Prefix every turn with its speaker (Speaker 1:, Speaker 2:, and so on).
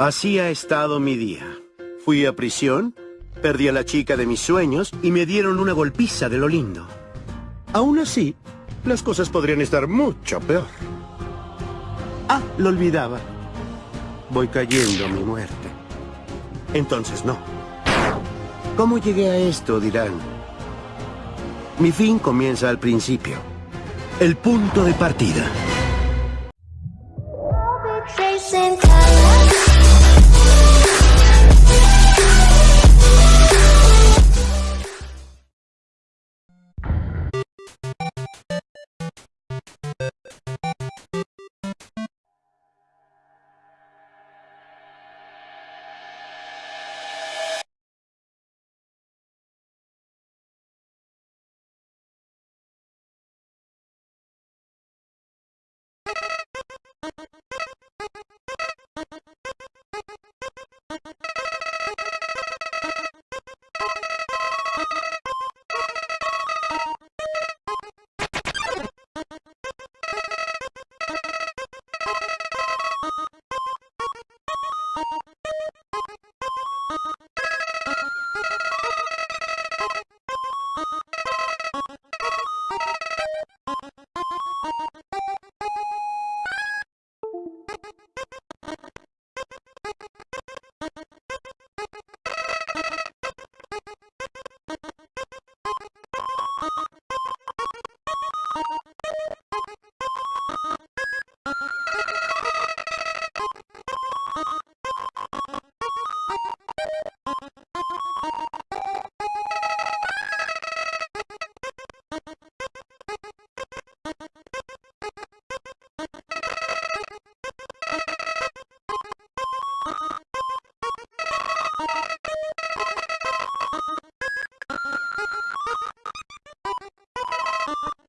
Speaker 1: Así ha estado mi día. Fui a prisión, perdí a la chica de mis sueños y me dieron una golpiza de lo lindo. Aún así, las cosas podrían estar mucho peor. Ah, lo olvidaba. Voy cayendo a mi muerte. Entonces no. ¿Cómo llegué a esto? dirán. Mi fin comienza al principio. El punto de partida.
Speaker 2: you